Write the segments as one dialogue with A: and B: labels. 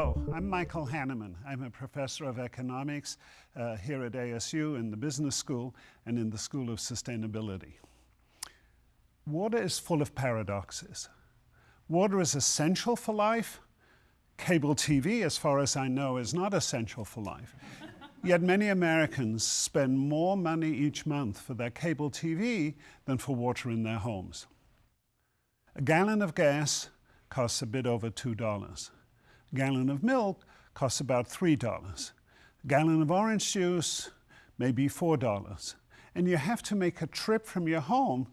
A: I'm Michael Hanemann. I'm a professor of economics uh, here at ASU in the business school and in the School of Sustainability. Water is full of paradoxes. Water is essential for life. Cable TV, as far as I know, is not essential for life. Yet many Americans spend more money each month for their cable TV than for water in their homes. A gallon of gas costs a bit over $2. Gallon of milk costs about $3. A gallon of orange juice, maybe $4. And you have to make a trip from your home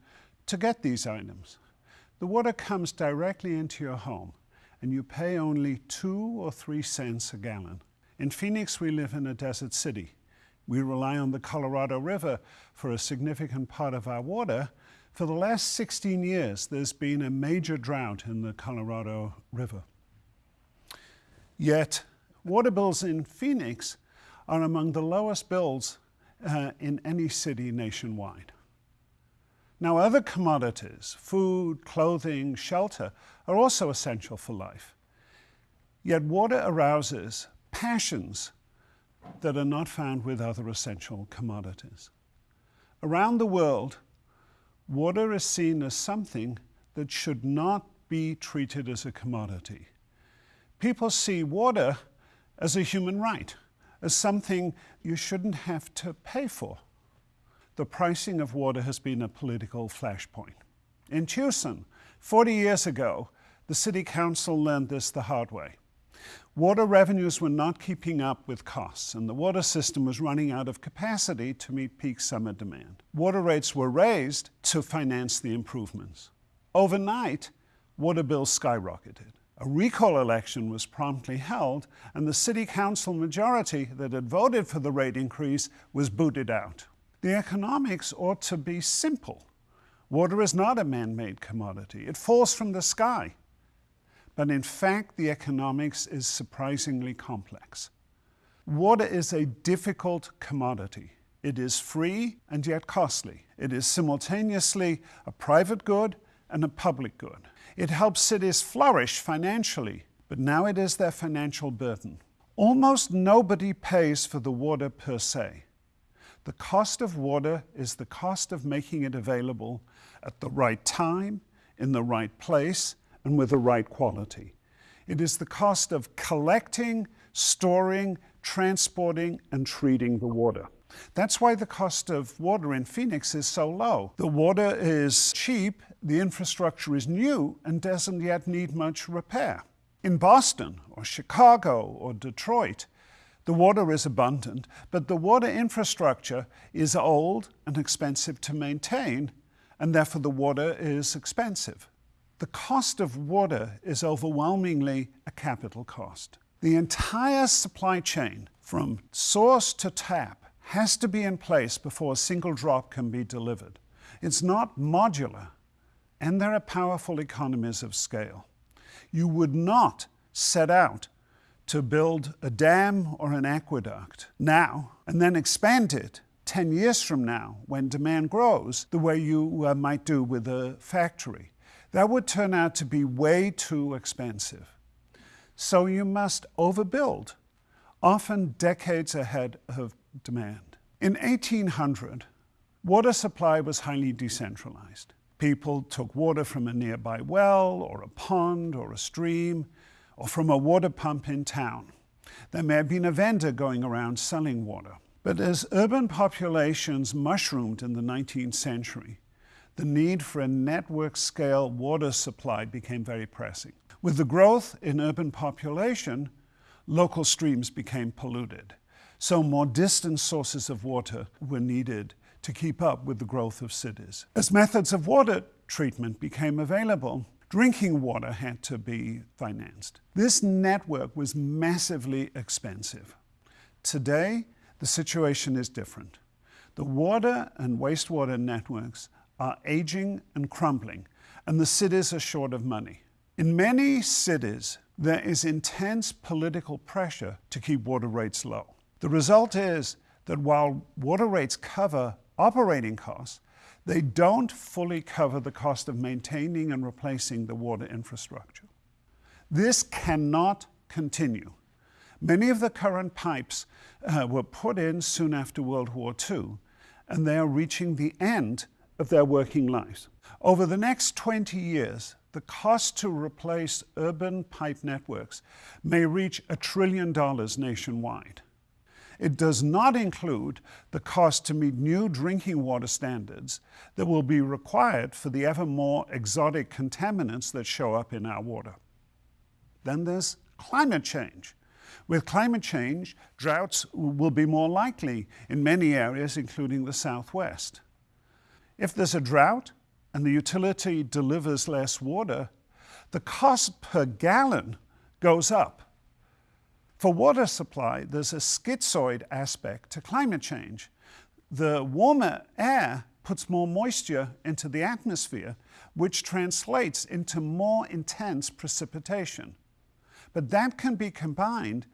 A: to get these items. The water comes directly into your home and you pay only two or three cents a gallon. In Phoenix, we live in a desert city. We rely on the Colorado River for a significant part of our water. For the last 16 years, there's been a major drought in the Colorado River. Yet, water bills in Phoenix are among the lowest bills uh, in any city nationwide. Now, other commodities, food, clothing, shelter, are also essential for life. Yet water arouses passions that are not found with other essential commodities. Around the world, water is seen as something that should not be treated as a commodity. People see water as a human right, as something you shouldn't have to pay for. The pricing of water has been a political flashpoint. In Tucson, 40 years ago, the city council learned this the hard way. Water revenues were not keeping up with costs, and the water system was running out of capacity to meet peak summer demand. Water rates were raised to finance the improvements. Overnight, water bills skyrocketed. A recall election was promptly held, and the city council majority that had voted for the rate increase was booted out. The economics ought to be simple. Water is not a man-made commodity. It falls from the sky. But in fact, the economics is surprisingly complex. Water is a difficult commodity. It is free and yet costly. It is simultaneously a private good and a public good. It helps cities flourish financially, but now it is their financial burden. Almost nobody pays for the water per se. The cost of water is the cost of making it available at the right time, in the right place, and with the right quality. It is the cost of collecting, storing, transporting, and treating the water. That's why the cost of water in Phoenix is so low. The water is cheap, the infrastructure is new, and doesn't yet need much repair. In Boston, or Chicago, or Detroit, the water is abundant, but the water infrastructure is old and expensive to maintain, and therefore the water is expensive. The cost of water is overwhelmingly a capital cost. The entire supply chain, from source to tap, has to be in place before a single drop can be delivered. It's not modular, and there are powerful economies of scale. You would not set out to build a dam or an aqueduct now and then expand it 10 years from now when demand grows the way you uh, might do with a factory. That would turn out to be way too expensive. So you must overbuild, often decades ahead of demand. In 1800, water supply was highly decentralized. People took water from a nearby well or a pond or a stream or from a water pump in town. There may have been a vendor going around selling water. But as urban populations mushroomed in the 19th century, the need for a network-scale water supply became very pressing. With the growth in urban population, local streams became polluted. So more distant sources of water were needed to keep up with the growth of cities. As methods of water treatment became available, drinking water had to be financed. This network was massively expensive. Today, the situation is different. The water and wastewater networks are aging and crumbling, and the cities are short of money. In many cities, there is intense political pressure to keep water rates low. The result is that while water rates cover operating costs, they don't fully cover the cost of maintaining and replacing the water infrastructure. This cannot continue. Many of the current pipes uh, were put in soon after World War II, and they are reaching the end of their working lives. Over the next 20 years, the cost to replace urban pipe networks may reach a trillion dollars nationwide. It does not include the cost to meet new drinking water standards that will be required for the ever more exotic contaminants that show up in our water. Then there's climate change. With climate change, droughts will be more likely in many areas, including the Southwest. If there's a drought and the utility delivers less water, the cost per gallon goes up. For water supply, there's a schizoid aspect to climate change. The warmer air puts more moisture into the atmosphere, which translates into more intense precipitation. But that can be combined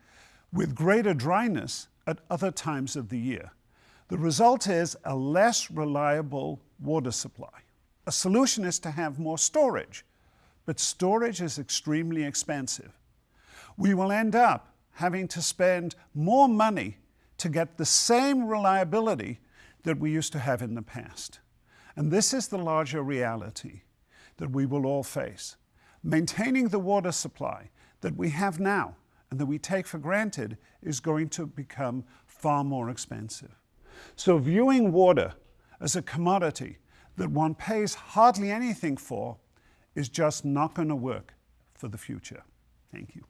A: with greater dryness at other times of the year. The result is a less reliable water supply. A solution is to have more storage, but storage is extremely expensive. We will end up having to spend more money to get the same reliability that we used to have in the past. And this is the larger reality that we will all face. Maintaining the water supply that we have now and that we take for granted is going to become far more expensive. So viewing water as a commodity that one pays hardly anything for is just not going to work for the future. Thank you.